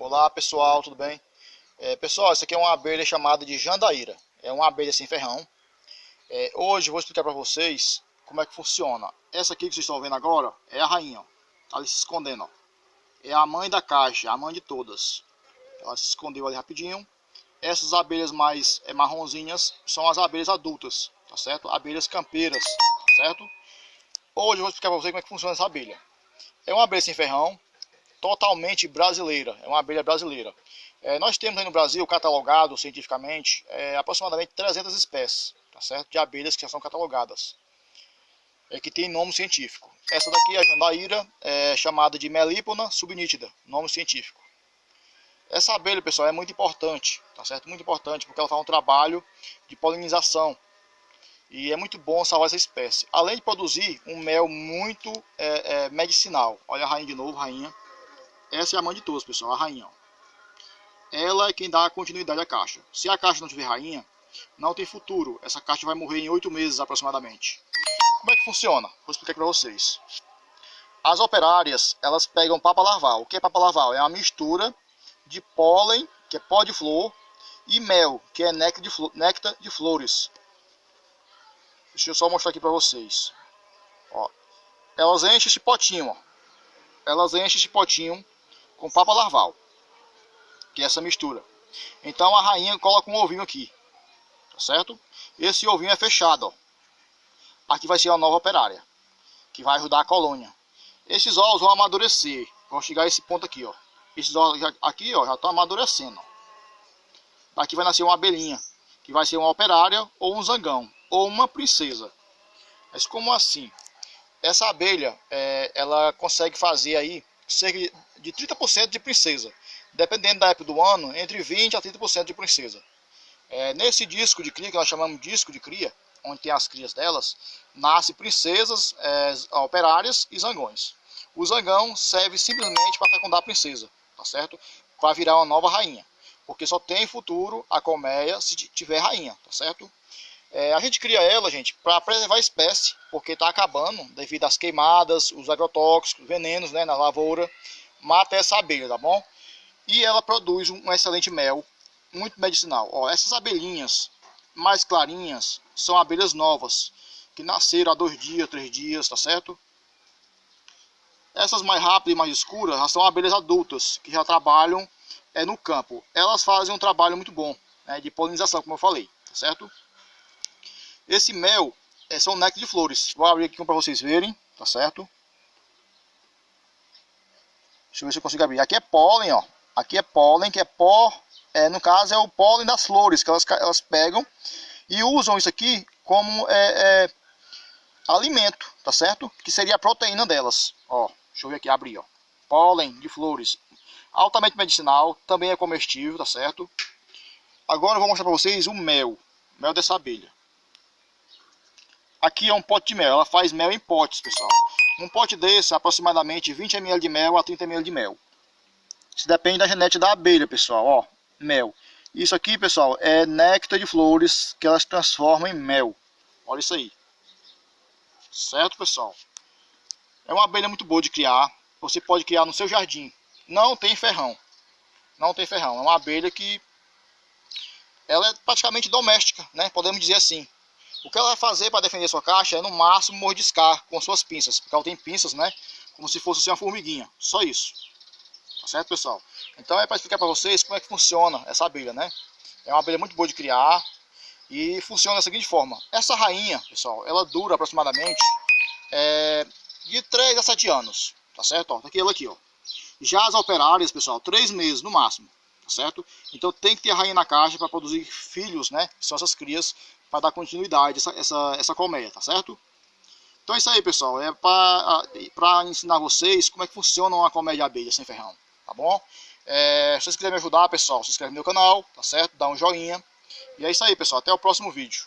Olá pessoal, tudo bem? É, pessoal, essa aqui é uma abelha chamada de jandaíra. É uma abelha sem ferrão. É, hoje vou explicar para vocês como é que funciona. Essa aqui que vocês estão vendo agora é a rainha. Ó. Tá ali se escondendo. Ó. É a mãe da caixa, a mãe de todas. Ela se escondeu ali rapidinho. Essas abelhas mais é, marronzinhas são as abelhas adultas, tá certo? Abelhas campeiras, tá certo? Hoje eu vou explicar para vocês como é que funciona essa abelha. É uma abelha sem ferrão, totalmente brasileira, é uma abelha brasileira. É, nós temos aí no Brasil, catalogado cientificamente, é, aproximadamente 300 espécies, tá certo? De abelhas que já são catalogadas, é, que tem nome científico. Essa daqui é a jandaíra, é chamada de Melipona subnítida, nome científico. Essa abelha, pessoal, é muito importante, tá certo? Muito importante, porque ela faz um trabalho de polinização. E é muito bom salvar essa espécie. Além de produzir um mel muito é, é, medicinal. Olha a rainha de novo, rainha. Essa é a mãe de todos, pessoal, a rainha. Ó. Ela é quem dá continuidade à caixa. Se a caixa não tiver rainha, não tem futuro. Essa caixa vai morrer em oito meses aproximadamente. Como é que funciona? Vou explicar aqui para vocês. As operárias, elas pegam papa larval. O que é papa larval? É uma mistura de pólen, que é pó de flor, e mel, que é néctar de, néctar de flores. Deixa eu só mostrar aqui para vocês. Ó, elas enchem esse potinho, ó. Elas enchem esse potinho com papa larval, que é essa mistura. Então a rainha coloca um ovinho aqui, tá certo? Esse ovinho é fechado, ó. Aqui vai ser a nova operária, que vai ajudar a colônia. Esses ovos vão amadurecer, vão chegar a esse ponto aqui, ó. Esses ovos aqui ó, já estão amadurecendo. Daqui vai nascer uma abelhinha, que vai ser uma operária ou um zangão, ou uma princesa. Mas como assim? Essa abelha, é, ela consegue fazer aí cerca de 30% de princesa. Dependendo da época do ano, entre 20% a 30% de princesa. É, nesse disco de cria, que nós chamamos de disco de cria, onde tem as crias delas, nasce princesas é, operárias e zangões. O zangão serve simplesmente para fecundar a princesa tá certo? Para virar uma nova rainha. Porque só tem futuro a colmeia se tiver rainha, tá certo? É, a gente cria ela, gente, para preservar a espécie, porque está acabando devido às queimadas, os agrotóxicos, venenos né, na lavoura, mata essa abelha, tá bom? E ela produz um excelente mel, muito medicinal. Ó, essas abelhinhas mais clarinhas são abelhas novas, que nasceram há dois dias, três dias, tá certo? Essas mais rápidas e mais escuras são abelhas adultas, que já trabalham é, no campo. Elas fazem um trabalho muito bom né, de polinização, como eu falei, tá certo? Esse mel é, são néctar de flores. Vou abrir aqui para vocês verem, tá certo? Deixa eu ver se eu consigo abrir. Aqui é pólen, ó. Aqui é pólen, que é pó, é, no caso é o pólen das flores, que elas, elas pegam e usam isso aqui como é, é, alimento, tá certo? Que seria a proteína delas, ó. Deixa eu ver aqui, abrir, ó. Pólen de flores. Altamente medicinal, também é comestível, tá certo? Agora eu vou mostrar para vocês o mel. Mel dessa abelha. Aqui é um pote de mel. Ela faz mel em potes, pessoal. Um pote desse, aproximadamente 20 ml de mel a 30 ml de mel. Isso depende da genética da abelha, pessoal. Ó, mel. Isso aqui, pessoal, é néctar de flores que elas transformam em mel. Olha isso aí. Certo, pessoal? É uma abelha muito boa de criar. Você pode criar no seu jardim. Não tem ferrão. Não tem ferrão. É uma abelha que ela é praticamente doméstica, né? Podemos dizer assim. O que ela vai fazer para defender sua caixa é no máximo mordiscar com suas pinças, porque ela tem pinças, né? Como se fosse assim, uma formiguinha. Só isso. Tá certo, pessoal? Então é para explicar para vocês como é que funciona essa abelha, né? É uma abelha muito boa de criar e funciona da seguinte forma. Essa rainha, pessoal, ela dura aproximadamente é, de 3 a 7 anos, tá certo? Ó, tá aqui ela aqui, ó. Já as operárias, pessoal, 3 meses no máximo, tá certo? Então tem que ter a rainha na caixa para produzir filhos, né? Que são essas crias, para dar continuidade essa, essa, essa colmeia, tá certo? Então é isso aí, pessoal. É para ensinar vocês como é que funciona uma colmeia de abelha sem ferrão, tá bom? É, se vocês quiserem me ajudar, pessoal, se inscreve no meu canal, tá certo? Dá um joinha. E é isso aí, pessoal. Até o próximo vídeo.